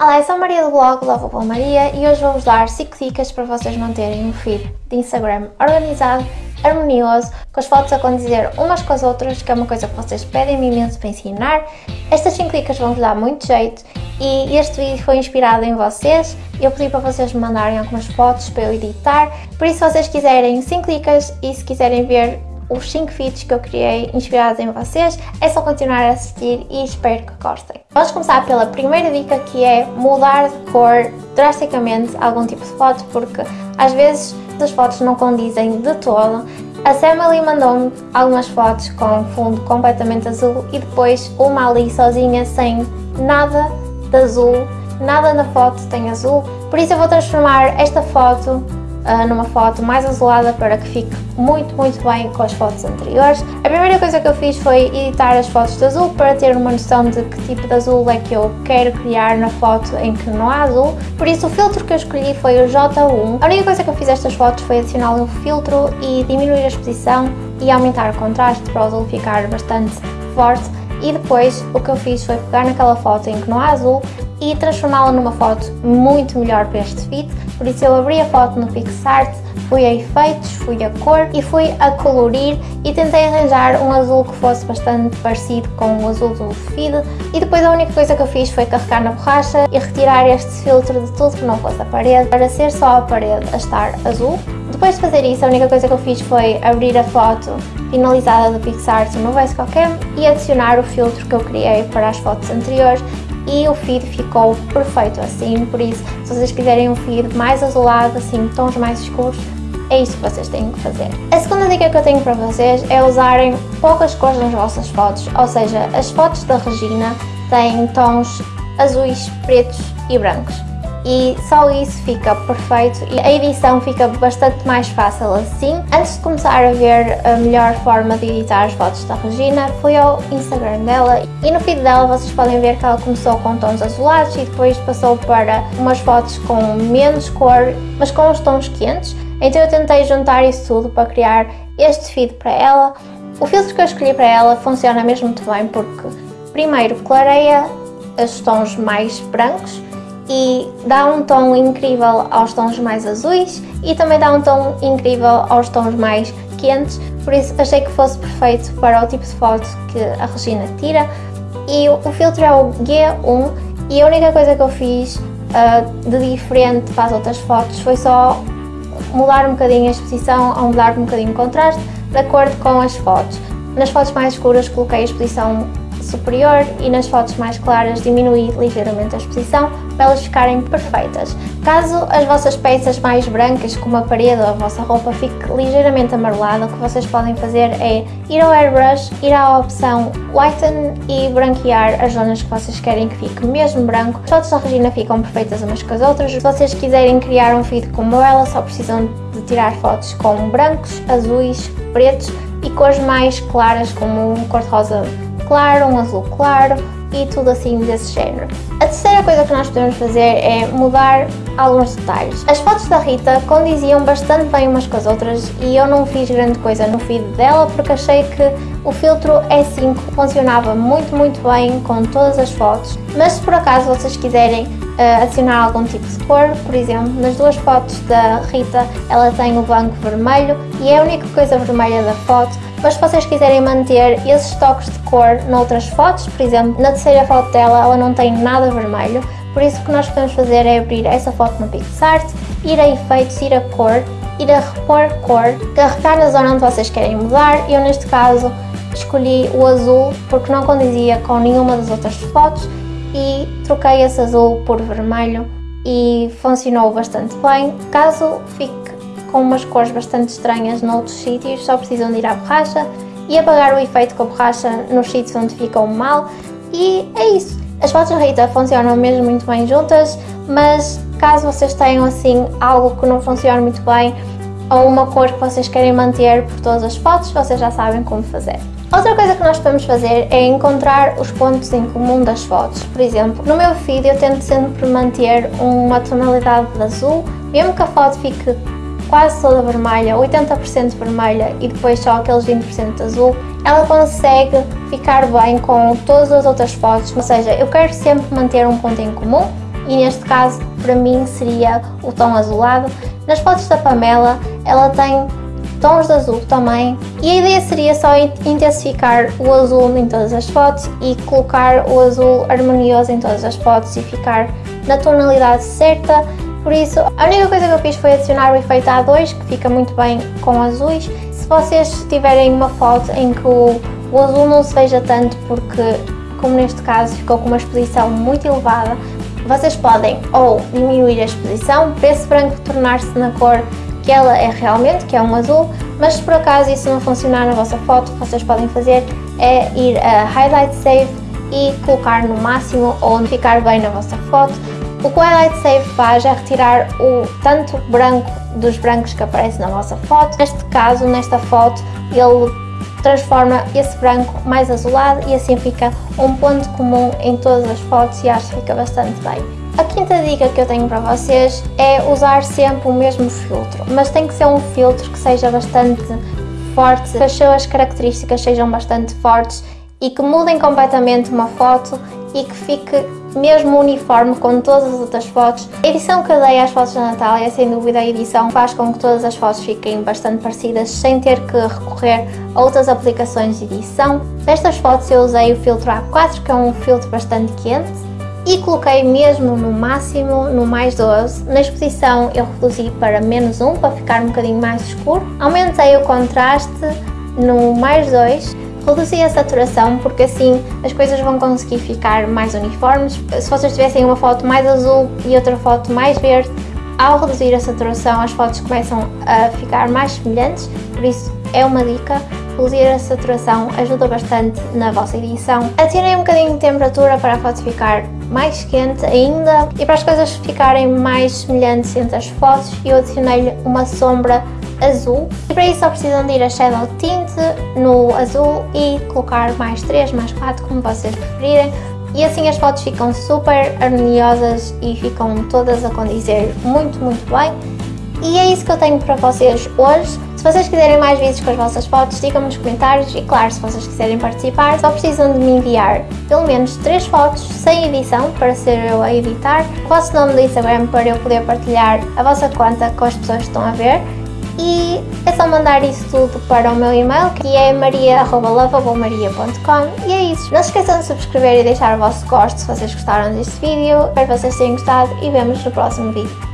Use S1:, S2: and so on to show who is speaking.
S1: Olá, eu sou a Maria do blog Lovable Maria e hoje vou-vos dar 5 dicas para vocês manterem um feed de Instagram organizado, harmonioso, com as fotos a condizer umas com as outras, que é uma coisa que vocês pedem-me imenso para ensinar. Estas 5 dicas vão-vos dar muito jeito e este vídeo foi inspirado em vocês. Eu pedi para vocês me mandarem algumas fotos para eu editar, por isso se vocês quiserem 5 dicas e se quiserem ver os 5 feeds que eu criei inspirados em vocês, é só continuar a assistir e espero que gostem. Vamos começar pela primeira dica que é mudar de cor drasticamente algum tipo de foto, porque às vezes as fotos não condizem de todo. A Sam ali mandou-me algumas fotos com fundo completamente azul e depois uma ali sozinha sem nada de azul, nada na foto tem azul, por isso eu vou transformar esta foto uh, numa foto mais azulada para que fique muito, muito bem com as fotos anteriores. A primeira coisa que eu fiz foi editar as fotos de azul para ter uma noção de que tipo de azul é que eu quero criar na foto em que não há azul. Por isso o filtro que eu escolhi foi o J1. A única coisa que eu fiz estas fotos foi adicionar um filtro e diminuir a exposição e aumentar o contraste para o azul ficar bastante forte e depois o que eu fiz foi pegar naquela foto em que não há azul e transformá-la numa foto muito melhor para este feed, por isso eu abri a foto no PixArt, fui a efeitos, fui a cor e fui a colorir e tentei arranjar um azul que fosse bastante parecido com o azul do feed e depois a única coisa que eu fiz foi carregar na borracha e retirar este filtro de tudo que não fosse a parede para ser só a parede a estar azul. Depois de fazer isso, a única coisa que eu fiz foi abrir a foto finalizada do PixArt no VSCOCAM e adicionar o filtro que eu criei para as fotos anteriores e o feed ficou perfeito assim, por isso se vocês quiserem um feed mais azulado, assim, tons mais escuros, é isso que vocês têm que fazer. A segunda dica que eu tenho para vocês é usarem poucas cores nas vossas fotos, ou seja, as fotos da Regina têm tons azuis, pretos e brancos e só isso fica perfeito e a edição fica bastante mais fácil assim. Antes de começar a ver a melhor forma de editar as fotos da Regina, fui ao Instagram dela e no feed dela vocês podem ver que ela começou com tons azulados e depois passou para umas fotos com menos cor, mas com os tons quentes. Então eu tentei juntar isso tudo para criar este feed para ela. O filtro que eu escolhi para ela funciona mesmo muito bem porque primeiro clareia os tons mais brancos e dá um tom incrível aos tons mais azuis e também dá um tom incrível aos tons mais quentes, por isso achei que fosse perfeito para o tipo de foto que a Regina tira. E o, filtro é o G1 e a única coisa que eu fiz uh, de diferente para as outras fotos foi só mudar um bocadinho a exposição ou mudar um bocadinho o contraste de acordo com as fotos. Nas fotos mais escuras coloquei a exposição superior e nas fotos mais claras diminuir ligeiramente a exposição para elas ficarem perfeitas. Caso as vossas peças mais brancas, como a parede ou a vossa roupa, fique ligeiramente amarelada, o que vocês podem fazer é ir ao airbrush, ir à opção Whiten e branquear as zonas que vocês querem que fique mesmo branco. As fotos da Regina ficam perfeitas umas com as outras. Se vocês quiserem criar um feed como ela, só precisam de tirar fotos com brancos, azuis, pretos e cores mais claras como cor-de-rosa claro, um azul claro e tudo assim desse género. A terceira coisa que nós podemos fazer é mudar alguns detalhes. As fotos da Rita condiziam bastante bem umas com as outras e eu não fiz grande coisa no feed dela porque achei que o filtro E5 funcionava muito muito bem com todas as fotos, mas se por acaso vocês quiserem adicionar algum tipo de cor, por exemplo, nas duas fotos da Rita ela tem o banco vermelho e é a única coisa vermelha da foto, mas se vocês quiserem manter esses toques de cor noutras fotos, por exemplo, na terceira foto dela ela não tem nada vermelho, por isso o que nós podemos fazer é abrir essa foto no PixArt, ir a efeitos, ir a cor, ir a repor cor, carregar na zona onde vocês querem mudar, eu neste caso escolhi o azul porque não condizia com nenhuma das outras fotos e troquei esse azul por vermelho e funcionou bastante bem. Caso fique com umas cores bastante estranhas noutros sítios, só precisam de ir à borracha e apagar o efeito com a borracha nos sítios onde ficam mal e é isso. As fotos Rita funcionam mesmo muito bem juntas, mas caso vocês tenham assim algo que não funcione muito bem ou uma cor que vocês querem manter por todas as fotos, vocês já sabem como fazer. Outra coisa que nós podemos fazer é encontrar os pontos em comum das fotos. Por exemplo, no meu feed eu tento sempre manter uma tonalidade de azul, mesmo que a foto fique quase toda vermelha, 80% vermelha e depois só aqueles 20% azul, ela consegue ficar bem com todas as outras fotos, ou seja, eu quero sempre manter um ponto em comum e neste caso para mim seria o tom azulado. Nas fotos da Pamela ela tem tons de azul também e a ideia seria só intensificar o azul em todas as fotos e colocar o azul harmonioso em todas as fotos e ficar na tonalidade certa por isso, a única coisa que eu fiz foi adicionar o efeito A2, que fica muito bem com azuis. Se vocês tiverem uma foto em que o, o azul não se veja tanto, porque, como neste caso, ficou com uma exposição muito elevada, vocês podem ou diminuir a exposição para esse branco tornar-se na cor que ela é realmente, que é um azul, mas se por acaso isso não funcionar na vossa foto, o que vocês podem fazer é ir a Highlight Save e colocar no máximo onde ficar bem na vossa foto o que o Highlight Save faz é retirar o tanto branco dos brancos que aparecem na vossa foto. Neste caso, nesta foto, ele transforma esse branco mais azulado e assim fica um ponto comum em todas as fotos e acho que fica bastante bem. A quinta dica que eu tenho para vocês é usar sempre o mesmo filtro, mas tem que ser um filtro que seja bastante forte, que as suas características sejam bastante fortes e que mudem completamente uma foto e que fique mesmo uniforme com todas as outras fotos. A edição que eu dei às fotos da Natália, sem dúvida a edição faz com que todas as fotos fiquem bastante parecidas sem ter que recorrer a outras aplicações de edição. Nestas fotos eu usei o filtro A4, que é um filtro bastante quente, e coloquei mesmo no máximo, no mais 12. Na exposição eu reduzi para menos 1 para ficar um bocadinho mais escuro. Aumentei o contraste no mais 2 Reduzi a saturação porque assim as coisas vão conseguir ficar mais uniformes. Se vocês tivessem uma foto mais azul e outra foto mais verde, ao reduzir a saturação as fotos começam a ficar mais semelhantes, por isso é uma dica. Reduzir a saturação ajuda bastante na vossa edição. Adicionei um bocadinho de temperatura para a foto ficar mais quente ainda. E para as coisas ficarem mais semelhantes entre as fotos eu adicionei-lhe uma sombra azul. E para isso só precisam de ir a Shadow Tint no azul e colocar mais 3, mais 4, como vocês preferirem. E assim as fotos ficam super harmoniosas e ficam todas a condizer muito, muito bem. E é isso que eu tenho para vocês hoje. Se vocês quiserem mais vídeos com as vossas fotos, digam-me nos comentários e claro, se vocês quiserem participar, só precisam de me enviar pelo menos 3 fotos sem edição para ser eu a editar, o vosso nome do Instagram para eu poder partilhar a vossa conta com as pessoas que estão a ver e é só mandar isso tudo para o meu e-mail que é maria.lavabommaria.com e é isso. Não se esqueçam de subscrever e deixar o vosso gosto se vocês gostaram deste vídeo. Espero que vocês tenham gostado e vemos no próximo vídeo.